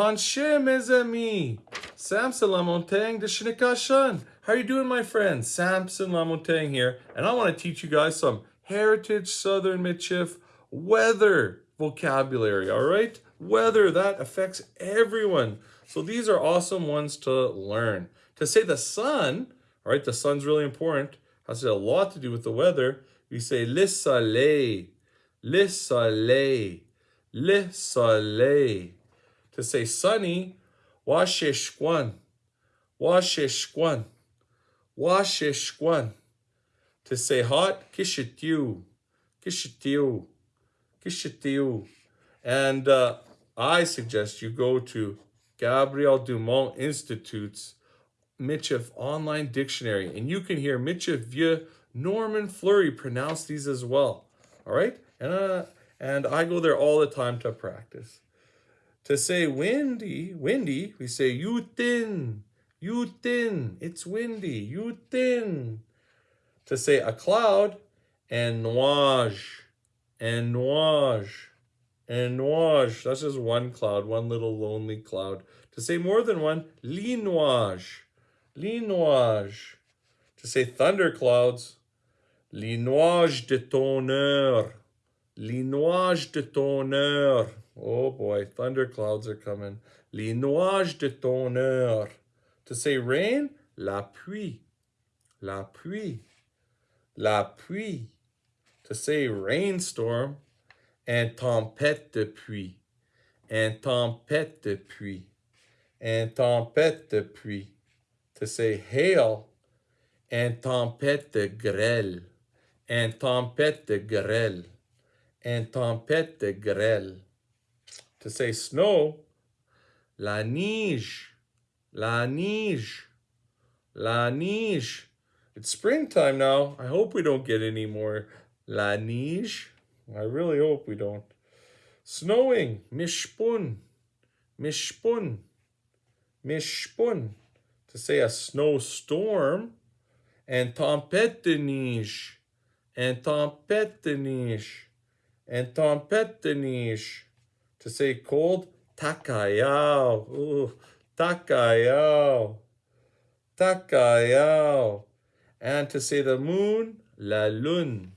Tanche, mes amis. Samson Lamontagne de Shinnikashan. How are you doing, my friends? Samson Lamontagne here, and I want to teach you guys some Heritage Southern Michif weather vocabulary, all right? Weather, that affects everyone. So these are awesome ones to learn. To say the sun, all right, the sun's really important, has a lot to do with the weather. We say le soleil, le soleil, le soleil. To say sunny, washeshkwan, washeshkwan, washeshkwan. To say hot, kishitiu, kishitiu, kishitiu. And uh, I suggest you go to Gabriel Dumont Institute's Michif Online Dictionary, and you can hear Michif Vieux Norman Fleury pronounce these as well. All right? And, uh, and I go there all the time to practice. To say windy, windy, we say you thin, you thin, it's windy, you thin. To say a cloud, and nuage, and nuage, and nuage. That's just one cloud, one little lonely cloud. To say more than one, linuage, linuage. To say thunderclouds, les nuages de tonnerre, les nuages de tonnerre. Oh boy, thunderclouds are coming. Les nuages de tonnerre. To say rain, la pluie, la pluie, la pluie. To say rainstorm, un tempête de pluie, un tempête de pluie, un tempête de pluie. To say hail, un tempête de grêle, un tempête de grêle, un tempête de grêle. To say snow, la neige, la neige, la neige. It's springtime now. I hope we don't get any more la neige. I really hope we don't. Snowing, mishpun, mishpun, mishpun. To say a snowstorm, and tempête de neige, and tempête de neige, and de. To say cold, takayao, ooh, takayao, takayao. And to say the moon, la lune,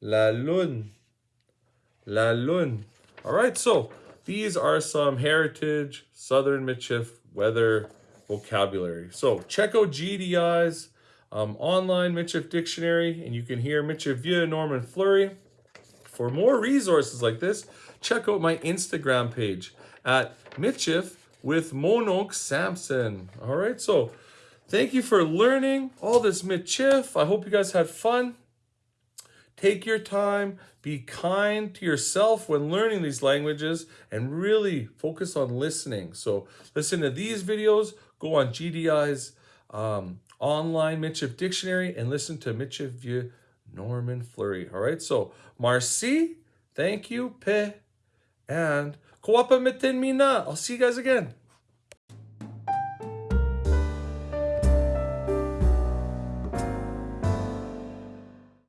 la lune, la lune. All right, so these are some heritage Southern Michif weather vocabulary. So check out GDI's um, online Michif dictionary, and you can hear Michif via Norman Fleury. For more resources like this, check out my Instagram page at Michif with Monok Samson. All right, so thank you for learning all this Michif. I hope you guys had fun. Take your time, be kind to yourself when learning these languages, and really focus on listening. So listen to these videos, go on GDI's um, online Michif dictionary, and listen to Michif via Norman Fleury. All right, so Marcy, thank you, Pe, and Koapa Mitin Mina. I'll see you guys again.